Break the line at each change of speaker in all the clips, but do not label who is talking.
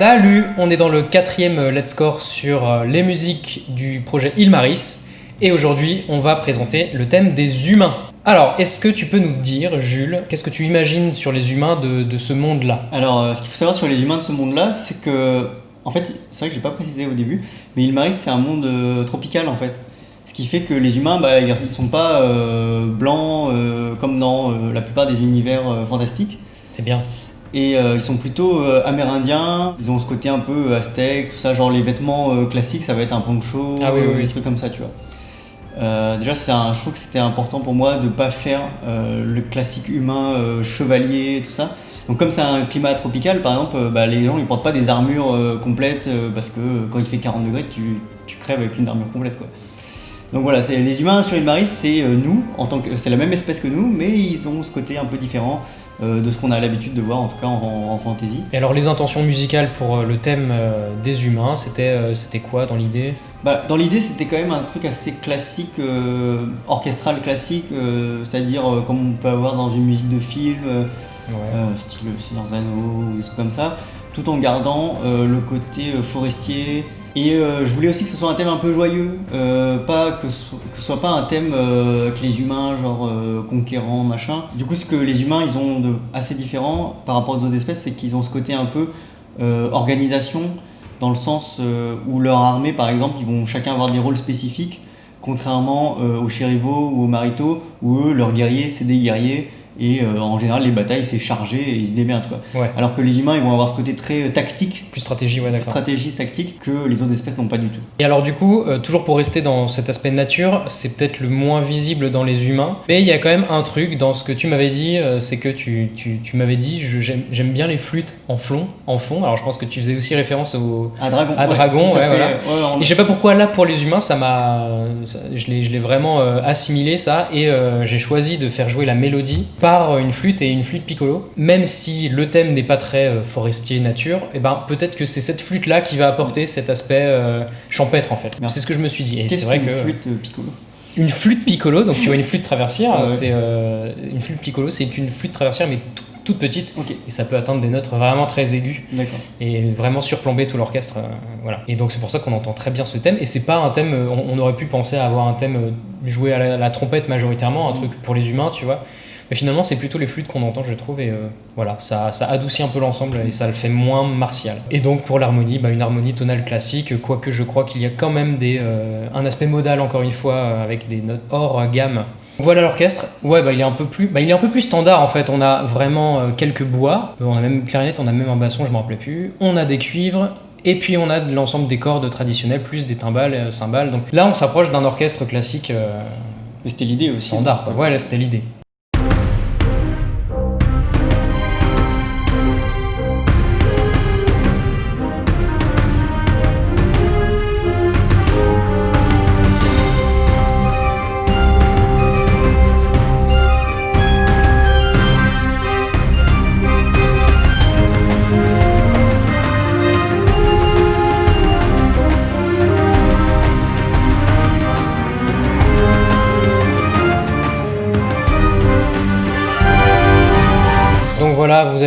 Salut, on est dans le quatrième Let's Score sur euh, les musiques du projet Ilmaris et aujourd'hui on va présenter le thème des humains. Alors, est-ce que tu peux nous dire, Jules, qu'est-ce que tu imagines sur les humains de, ce monde-là?
Alors, euh, ce qu'il faut savoir sur les humains de ce monde-là, c'est que, en fait, c'est vrai que j'ai pas précisé au début, mais Ilmaris c'est un monde euh, tropical en fait. Ce qui fait que les humains, bah, ils sont pas blancs comme dans la plupart des univers fantastiques.
C'est bien
et euh, ils sont plutôt euh, amérindiens, ils ont ce côté un peu euh, aztèque, tout ça, genre les vêtements classiques, ça va être un poncho,
ah, oui, oui,
des trucs comme ça, tu vois. déjà, un, je trouve que c'était important pour moi de ne pas faire le classique humain chevalier, tout ça. Donc comme c'est un climat tropical, par exemple, bah, les gens ils portent pas des armures complètes parce que quand il fait 40 degrés, tu, tu crèves avec une armure complète, quoi. Donc voilà, les humains sur Ilmaris, c'est nous, en tant que c'est la même espèce que nous, mais ils ont ce côté un peu différent. Euh, de ce qu'on a l'habitude de voir en tout cas en, fantasy.
Et alors les intentions musicales pour euh, le thème euh, des humains, c'était c'était quoi dans l'idée?
Bah, Dans l'idée c'était quand même un truc assez classique, orchestral classique, c'est-à-dire comme on peut avoir dans une musique de film, style Seigneur Zano ou des trucs comme ça, tout en gardant le côté forestier, et euh, je voulais aussi que ce soit un thème un peu joyeux, euh, pas que ce, que soit pas un thème euh, que les humains, genre conquérants, machin. Du coup, ce que les humains, ils ont de assez différent par rapport aux autres espèces, c'est qu'ils ont ce côté un peu organisation, dans le sens où leur armée, par exemple, ils vont chacun avoir des rôles spécifiques, contrairement aux chérivaux ou aux maritos, où eux, leurs guerriers, c'est des guerriers et euh, en général, les batailles, c'est chargé et ils se démerdent. Quoi. Alors que les humains, ils vont avoir ce côté très euh, tactique.
Plus stratégie, ouais, d'accord.
Stratégie tactique que les autres espèces n'ont pas du tout.
Et alors, du coup, euh, toujours pour rester dans cet aspect nature, c'est peut-être le moins visible dans les humains. Mais il y a quand même un truc dans ce que tu m'avais dit, c'est que tu, tu, tu m'avais dit, j'aime bien les flûtes en fond, en fond. Alors, je pense que tu faisais aussi référence au.
À Dragon.
À Dragon, ouais, voilà. Et je sais pas pourquoi, là, pour les humains, ça m'a. Je l'ai vraiment assimilé, ça. Et j'ai choisi de faire jouer la mélodie par une flûte et une flûte piccolo. Même si le thème n'est pas très euh, forestier nature, et eh ben peut-être que c'est cette flûte là qui va apporter cet aspect euh, champêtre en fait. C'est ce que je me suis dit.
Et c'est vrai que flûte euh, piccolo?
une flûte piccolo, donc tu vois une flûte traversière, c'est une flûte piccolo, c'est une flûte traversière mais toute petite. Et ça peut atteindre des notes vraiment très aiguës et vraiment surplomber tout l'orchestre voilà. Et donc c'est pour ça qu'on entend très bien ce thème. Et c'est pas un thème on, aurait pu penser à avoir un thème joué à la trompette majoritairement un truc pour les humains tu vois mais finalement, c'est plutôt les flûtes qu'on entend, je trouve, et euh, voilà, ça, ça, adoucit un peu l'ensemble et ça le fait moins martial. Et donc pour l'harmonie, bah, une harmonie tonale classique, quoique je crois qu'il y a quand même des, euh, un aspect modal, encore une fois, euh, avec des notes hors gamme. Voilà l'orchestre. Ouais, bah, il est un peu plus, bah, il est un peu plus standard en fait. On a vraiment quelques bois. On a même une clarinette, on a même un basson, je m'en rappelais plus. On a des cuivres. Et puis on a l'ensemble des cordes traditionnelles, plus des timbales, cymbales. Donc là, on s'approche d'un orchestre classique.
c'était l'idée aussi.
Standard, quoi. Ouais, là, c'était l'idée.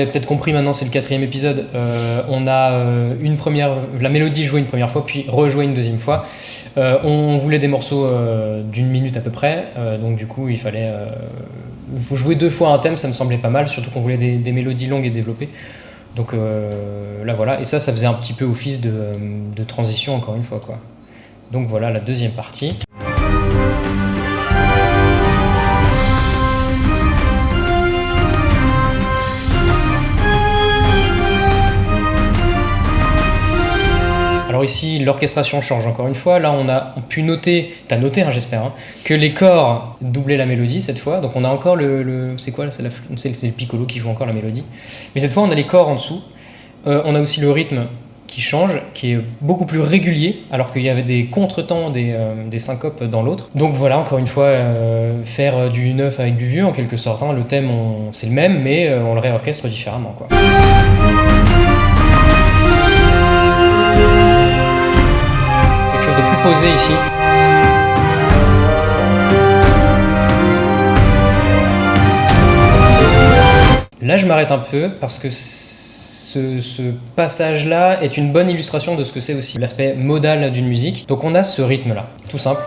Avez peut-être compris maintenant, c'est le quatrième épisode. Euh, on a euh, une première, la mélodie jouée une première fois, puis rejouée une deuxième fois. Euh, on voulait des morceaux d'une minute à peu près, donc du coup il fallait vous jouer deux fois un thème, ça me semblait pas mal, surtout qu'on voulait des, mélodies longues et développées. Donc là voilà, et ça, ça faisait un petit peu office de, de transition encore une fois quoi. Donc voilà la deuxième partie. Ici, l'orchestration change encore une fois. Là, on a pu noter, tu as noté, hein, j'espère, hein, que les corps doublaient la mélodie cette fois. Donc on a encore le... c'est quoi C'est le piccolo qui joue encore la mélodie. Mais cette fois, on a les corps en dessous. Euh, on a aussi le rythme qui change, qui est beaucoup plus régulier, alors qu'il y avait des contretemps, des, euh, syncopes dans l'autre. Donc voilà, encore une fois, euh, faire du neuf avec du vieux, en quelque sorte. Hein. Le thème, c'est le même, mais on le réorchestre différemment. Quoi. Posé ici. Là, je m'arrête un peu parce que ce, ce passage-là est une bonne illustration de ce que c'est aussi l'aspect modal d'une musique. Donc on a ce rythme-là, tout simple,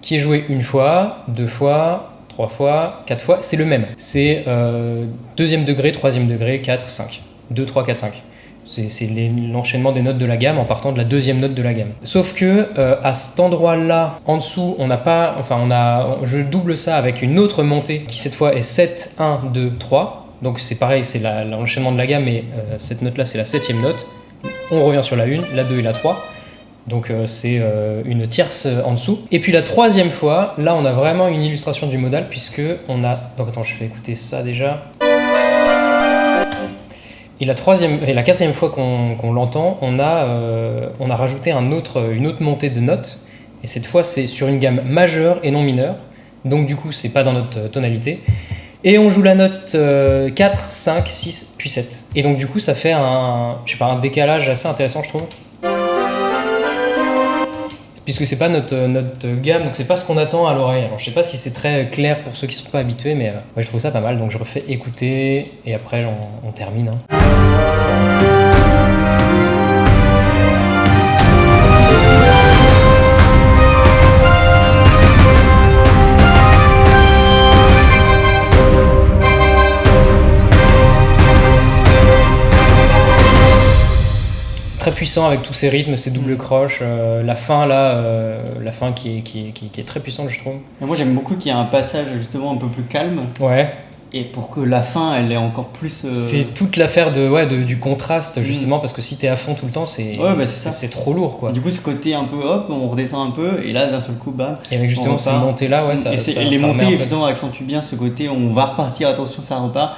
qui est joué une fois, deux fois, trois fois, quatre fois, c'est le même. C'est euh, deuxième degré, troisième degré, 4, 5. 2, 3, 4, 5. C'est l'enchaînement des notes de la gamme en partant de la deuxième note de la gamme. Sauf que euh, à cet endroit-là, en dessous, on n'a pas, enfin on a, je double ça avec une autre montée qui cette fois est 7, 1, 2, 3. Donc c'est pareil, c'est l'enchaînement de la gamme, mais euh, cette note-là c'est la septième note. On revient sur la 1, la 2 et la 3. Donc euh, c'est une tierce en dessous. Et puis la troisième fois, là on a vraiment une illustration du modal puisque on a... Donc attends, je fais écouter ça déjà. Et la, troisième, et la quatrième fois qu'on l'entend, on, a, euh, rajouté une autre montée de notes. Et cette fois, c'est sur une gamme majeure et non mineure. Donc du coup, c'est pas dans notre tonalité. Et on joue la note 4, 5, 6, puis 7. Et donc du coup, ça fait un, je sais pas, un décalage assez intéressant, je trouve puisque c'est pas notre, notre gamme, donc c'est pas ce qu'on attend à l'oreille. Alors je sais pas si c'est très clair pour ceux qui sont pas habitués, mais euh, je trouve ça pas mal, donc je refais écouter et après on, termine. Hein. Puissant avec tous ces rythmes, ces doubles croches, euh, la fin là, euh, la fin qui est, qui, qui est, très puissante je trouve.
moi j'aime beaucoup qu'il y ait un passage justement un peu plus calme.
Ouais
et pour que la fin elle est encore plus.
Euh, c'est toute l'affaire de, ouais, de, du contraste mm. justement parce que si t'es à fond tout le temps c'est bah, c'est trop lourd quoi.
Du coup ce côté un peu hop on redescend un peu et là d'un seul coup bah.
Et avec justement ces montées là ouais ça.
Et, les montées justement accentuent bien ce côté on va repartir attention ça repart.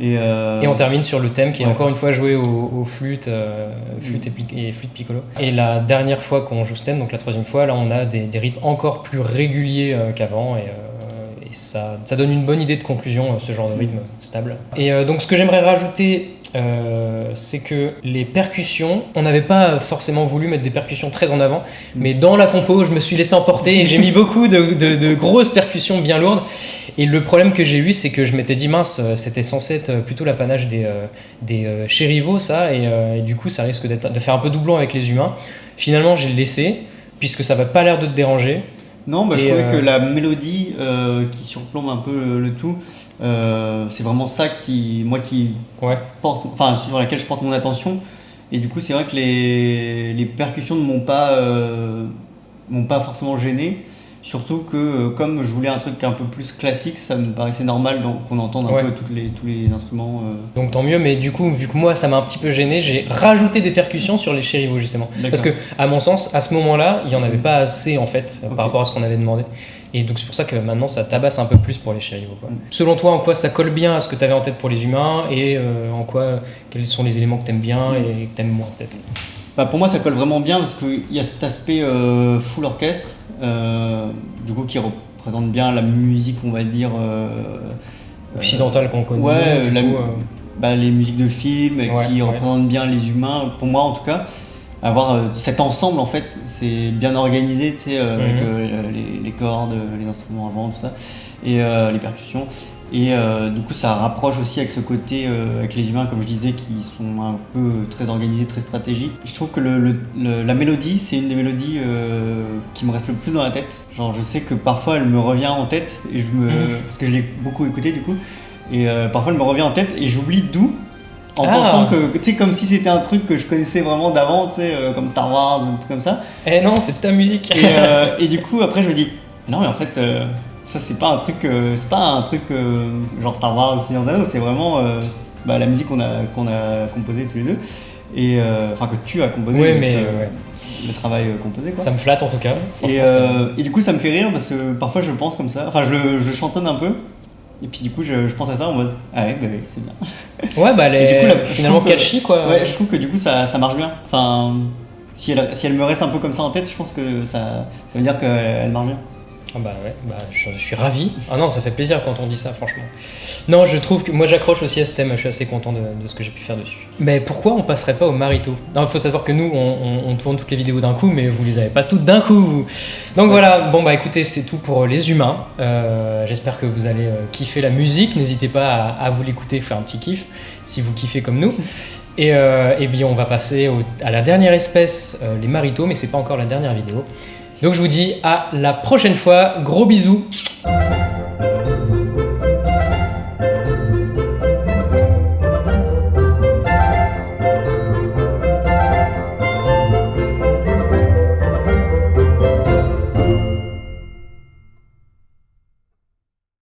Et, euh, et, on termine sur le thème qui est encore une fois joué au, flûte, euh, flûte et, flûte piccolo. Et la dernière fois qu'on joue ce thème donc la troisième fois là on a des, des rythmes encore plus réguliers qu'avant et ça, donne une bonne idée de conclusion, euh, ce genre de rythme stable. Et euh, donc ce que j'aimerais rajouter, euh, c'est que les percussions, on n'avait pas forcément voulu mettre des percussions très en avant, mais dans la compo, je me suis laissé emporter et j'ai mis beaucoup de, grosses percussions bien lourdes. Et le problème que j'ai eu, c'est que je m'étais dit, mince, c'était censé être plutôt l'apanage des, des chérivaux, ça, et, du coup, ça risque de faire un peu doublon avec les humains. Finalement, j'ai laissé, puisque ça va pas l'air de te déranger.
Non, bah, je trouvais que euh, la mélodie euh, qui surplombe un peu le, tout, euh, c'est vraiment ça qui, moi, qui porte, enfin, sur laquelle je porte mon attention. Et du coup, c'est vrai que les, les percussions ne m'ont pas, m'ont pas forcément gêné. Surtout que euh, comme je voulais un truc un peu plus classique, ça me paraissait normal qu'on entende un peu toutes les, tous les instruments. Euh.
Donc tant mieux, mais du coup, vu que moi ça m'a un petit peu gêné, j'ai rajouté des percussions sur les chérivaux justement. Parce que, à mon sens, à ce moment-là, il n'y en avait pas assez en fait par rapport à ce qu'on avait demandé. Et donc c'est pour ça que maintenant ça tabasse un peu plus pour les chérivaux. Mm. Selon toi, en quoi ça colle bien à ce que tu avais en tête pour les humains et euh, en quoi, quels sont les éléments que tu aimes bien mm. et que tu aimes moins peut-être?
Bah, Pour moi, ça colle vraiment bien parce qu'il y a cet aspect full orchestre euh, du coup qui représente bien la musique, on va dire euh,
occidentale qu'on connaît.
Ouais, euh. bah, les musiques de films qui représentent bien les humains, pour moi en tout cas avoir cet ensemble en fait c'est bien organisé tu sais avec mhm. les, les, cordes les instruments avant tout ça et les percussions et euh, du coup, ça rapproche aussi avec ce côté, euh, avec les humains, comme je disais, qui sont un peu très organisés, très stratégiques. Je trouve que le, la mélodie, c'est une des mélodies euh, qui me reste le plus dans la tête. Genre, je sais que parfois, elle me revient en tête, et je me, mhm. parce que je l'ai beaucoup écouté du coup, et parfois, elle me revient en tête, et j'oublie d'où. En ah. pensant que, tu sais, comme si c'était un truc que je connaissais vraiment d'avant, tu sais, comme Star Wars ou un truc comme ça.
Eh non, c'est ta musique.
et, et, du coup, après, je me dis, non, mais en fait, ça, c'est pas un truc, euh, c'est pas un truc euh, genre Star Wars ou Seigneur des c'est vraiment euh, bah, la musique qu'on a, qu'on a composée tous les deux. Et enfin, que tu as composé.
Oui, mais.
Le travail composé quoi.
Ça me flatte en tout cas.
Et, et, du coup ça me fait rire parce que parfois je pense comme ça, enfin je le, je chantonne un peu et puis du coup, je, je, pense à ça en mode Ah ouais, bah, c'est bien.
Ouais, bah elle est finalement catchy quoi.
Ouais, je trouve que du coup ça, ça marche bien. Enfin, si elle, si elle me reste un peu comme ça en tête, je pense que ça, ça veut dire qu'elle marche bien.
Ah bah ouais, bah je, suis ravi. Ah non, ça fait plaisir quand on dit ça, franchement. Non, je trouve que moi j'accroche aussi à ce thème, je suis assez content de, ce que j'ai pu faire dessus. Mais pourquoi on passerait pas au marito? Non, il faut savoir que nous, on, tourne toutes les vidéos d'un coup, mais vous les avez pas toutes d'un coup. Donc voilà, bon bah écoutez, c'est tout pour les humains. Euh, j'espère que vous allez euh, kiffer la musique. N'hésitez pas à, vous l'écouter, faire un petit kiff, si vous kiffez comme nous. Et, euh, et bien on va passer à la dernière espèce, les maritos, mais c'est pas encore la dernière vidéo. Donc je vous dis à la prochaine fois. Gros bisous.